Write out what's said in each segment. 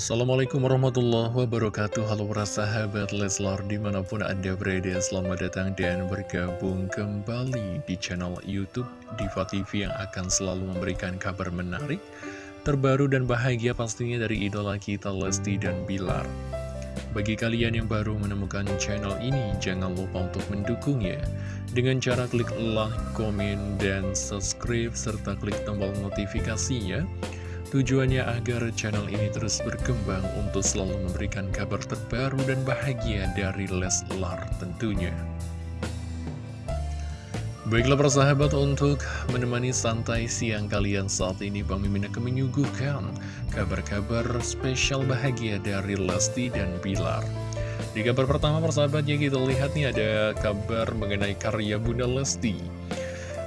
Assalamualaikum warahmatullahi wabarakatuh. Halo para sahabat Leslar di mana pun anda berada Selamat datang dan bergabung kembali di channel Youtube Diva TV yang akan selalu memberikan kabar menarik Terbaru dan bahagia pastinya dari idola kita Lesti dan Bilar. Bagi kalian yang baru menemukan channel ini Jangan lupa untuk mendukungnya. Dengan cara klik like, komen, dan subscribe Serta klik tombol notifikasinya Tujuannya agar channel ini terus berkembang untuk selalu memberikan kabar terbaru dan bahagia dari Leslar tentunya. Baiklah persahabat untuk menemani santai siang kalian saat ini Bang Mimin akan menyuguhkan kabar-kabar spesial bahagia dari Lesti dan Bilar. Di kabar pertama persahabatnya kita lihat nih ada kabar mengenai karya Bunda Lesti.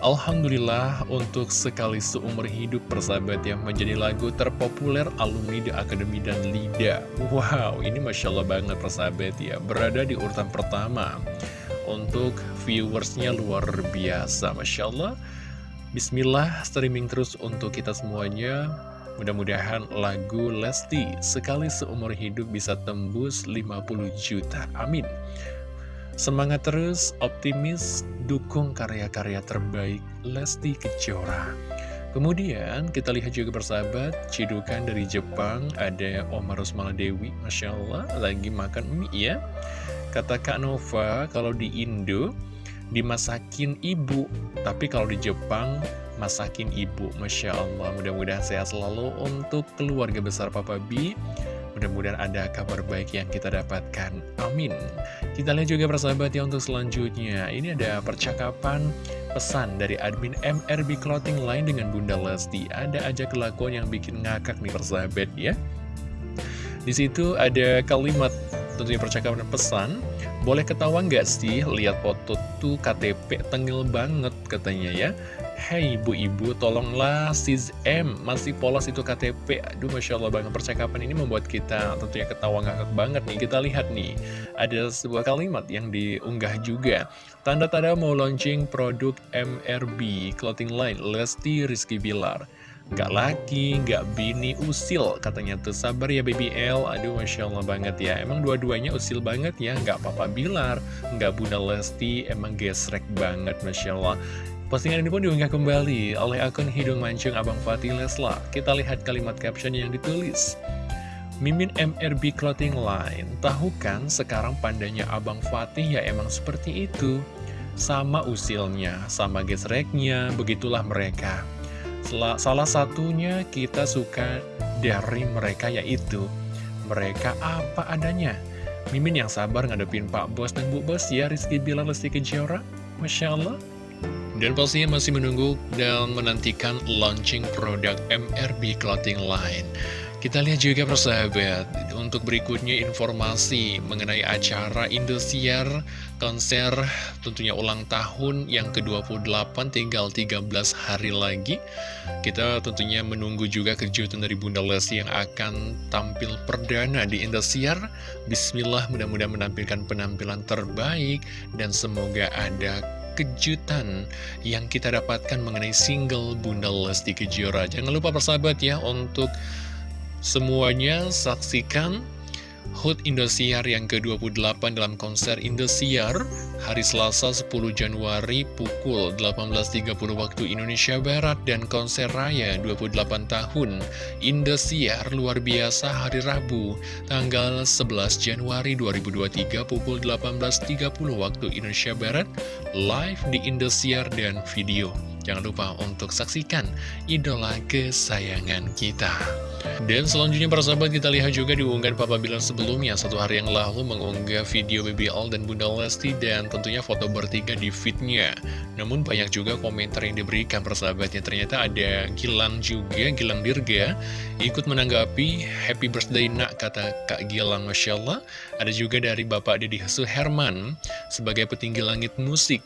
Alhamdulillah untuk sekali seumur hidup persahabat yang menjadi lagu terpopuler alumni di Akademi dan Lida. Wow ini Masya Allah banget persahabat ya. Berada di urutan pertama. Untuk viewersnya luar biasa Masya Allah. Bismillah streaming terus untuk kita semuanya. Mudah-mudahan lagu Lesti sekali seumur hidup bisa tembus 50 juta. Amin Semangat terus, optimis, dukung karya-karya terbaik Lesti Kejora. Kemudian kita lihat juga bersahabat, cidukan dari Jepang, ada Omar Rosmala Dewi, Masya Allah, lagi makan mie ya. Kata Kak Nova, kalau di Indo, dimasakin ibu, tapi kalau di Jepang, masakin ibu, Masya Allah. Mudah-mudahan sehat selalu untuk keluarga besar Papa B. Mudah-mudahan ada kabar baik yang kita dapatkan. Amin. Kita lihat juga persahabat ya untuk selanjutnya. Ini ada percakapan pesan dari admin MRB Clothing Line dengan Bunda Lesti. Ada aja kelakuan yang bikin ngakak nih persahabat ya. Di situ ada kalimat tentunya percakapan pesan boleh ketawa nggak sih lihat foto tuh KTP tengil banget katanya ya Hei ibu-ibu tolonglah sis M. Masih polos itu KTP Aduh Masya Allah banget. Percakapan ini membuat kita tentunya ketawa ngakak banget nih. Kita lihat nih ada sebuah kalimat yang diunggah juga. Tanda-tanda mau launching produk MRB Clothing Line Lesti Rizky Bilar. Gak laki, gak bini, usil Katanya tuh. Sabar ya baby L. Aduh Masya Allah banget ya. Emang dua-duanya usil banget ya? Gak papa Bilar Gak Bunda Lesti. Emang gesrek banget Masya Allah Postingan ini pun diunggah kembali oleh akun Hidung Mancung Abang Fatih Lesla. Kita lihat kalimat caption yang ditulis. Mimin MRB Clothing Line Tahu kan sekarang pandanya Abang Fatih ya emang seperti itu? Sama usilnya, sama gesreknya, begitulah mereka. Salah satunya kita suka dari mereka yaitu Mereka apa adanya? Mimin yang sabar ngadepin Pak Bos dan Bu Bos ya Rizky Bilar Lesti Kejora. Masya Allah dan pastinya masih menunggu dan menantikan launching produk MRB Clothing Line kita lihat juga persahabat, untuk berikutnya informasi mengenai acara Indosiar konser tentunya ulang tahun yang ke-28 tinggal 13 hari lagi. Kita tentunya menunggu juga kejutan dari Bunda Lesti yang akan tampil perdana di Indosiar. Bismillah mudah-mudahan menampilkan penampilan terbaik dan semoga ada kejutan yang kita dapatkan mengenai single Bunda Lesti Kejora. Jangan lupa persahabat ya untuk Semuanya saksikan HUT Indosiar yang ke-28 dalam konser Indosiar hari Selasa 10 Januari pukul 18.30 waktu Indonesia Barat dan konser raya 28 tahun Indosiar luar biasa hari Rabu tanggal 11 Januari 2023 pukul 18.30 waktu Indonesia Barat live di Indosiar dan video. Jangan lupa untuk saksikan idola kesayangan kita. Dan selanjutnya para sahabat kita lihat juga diunggah Papa Bilar sebelumnya. Satu hari yang lalu mengunggah video BBL dan Bunda Lesti dan tentunya foto bertiga di fitnya Namun banyak juga komentar yang diberikan persahabatnya Ternyata ada Gilang juga, Gilang Dirga Ikut menanggapi Happy Birthday nak kata Kak Gilang Masya Allah. Ada juga dari Bapak Deddy Herman sebagai petinggi langit musik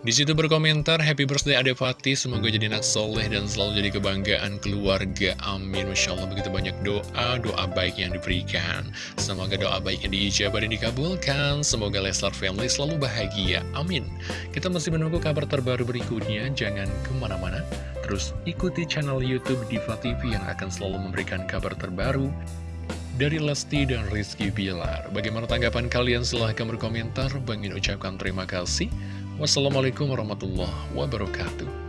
di situ berkomentar, Happy Birthday Ade Fatih, semoga jadi anak soleh dan selalu jadi kebanggaan keluarga. Amin. Masya Allah, begitu banyak doa, doa baik yang diberikan. Semoga doa baiknya diijabah dan dikabulkan. Semoga Leslar Family selalu bahagia. Amin. Kita masih menunggu kabar terbaru berikutnya. Jangan ke mana-mana. terus ikuti channel Youtube Diva TV yang akan selalu memberikan kabar terbaru dari Lesti dan Rizky Bilar. Bagaimana tanggapan kalian? Silahkan berkomentar. Bangin ucapkan terima kasih. Wassalamualaikum warahmatullahi wabarakatuh.